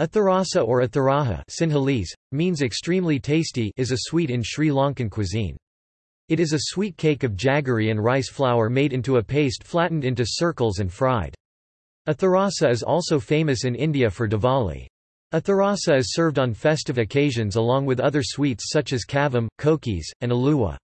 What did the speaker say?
Atharasa or atharaha Sinhalese, means extremely tasty is a sweet in Sri Lankan cuisine. It is a sweet cake of jaggery and rice flour made into a paste flattened into circles and fried. Atharasa is also famous in India for Diwali. Atharasa is served on festive occasions along with other sweets such as kavum, kokis, and aluwa.